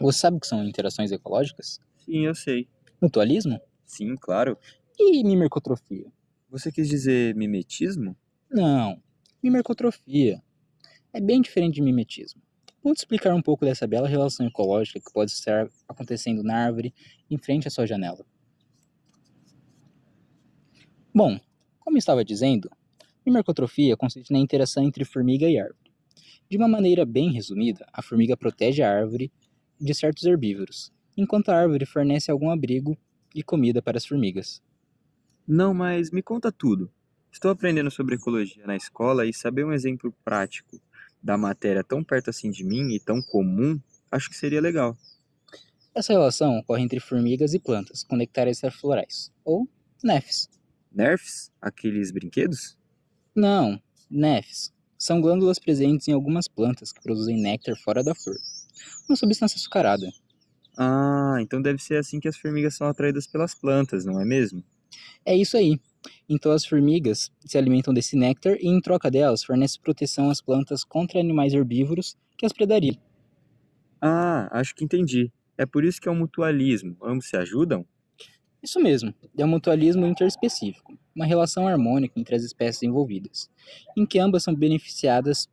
Você sabe o que são interações ecológicas? Sim, eu sei. Mutualismo? Sim, claro. E mimercotrofia? Você quis dizer mimetismo? Não, mimercotrofia. É bem diferente de mimetismo. Vou te explicar um pouco dessa bela relação ecológica que pode estar acontecendo na árvore em frente à sua janela. Bom, como estava dizendo, mimercotrofia consiste na interação entre formiga e árvore. De uma maneira bem resumida, a formiga protege a árvore de certos herbívoros, enquanto a árvore fornece algum abrigo e comida para as formigas. Não, mas me conta tudo. Estou aprendendo sobre ecologia na escola e saber um exemplo prático da matéria tão perto assim de mim e tão comum, acho que seria legal. Essa relação ocorre entre formigas e plantas com nectários florais, ou nefs. Nerfs? Aqueles brinquedos? Não, nefs são glândulas presentes em algumas plantas que produzem néctar fora da flor, uma substância açucarada. Ah, então deve ser assim que as formigas são atraídas pelas plantas, não é mesmo? É isso aí. Então as formigas se alimentam desse néctar e, em troca delas, fornece proteção às plantas contra animais herbívoros que as predariam. Ah, acho que entendi. É por isso que é um mutualismo. Ambos se ajudam? Isso mesmo, é um mutualismo interespecífico, uma relação harmônica entre as espécies envolvidas, em que ambas são beneficiadas,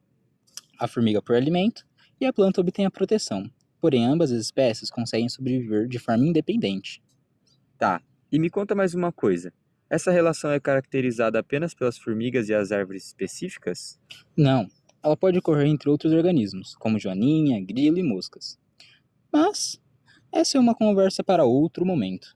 a formiga por alimento e a planta obtém a proteção. Porém, ambas as espécies conseguem sobreviver de forma independente. Tá. E me conta mais uma coisa. Essa relação é caracterizada apenas pelas formigas e as árvores específicas? Não, ela pode ocorrer entre outros organismos, como joaninha, grilo e moscas. Mas essa é uma conversa para outro momento.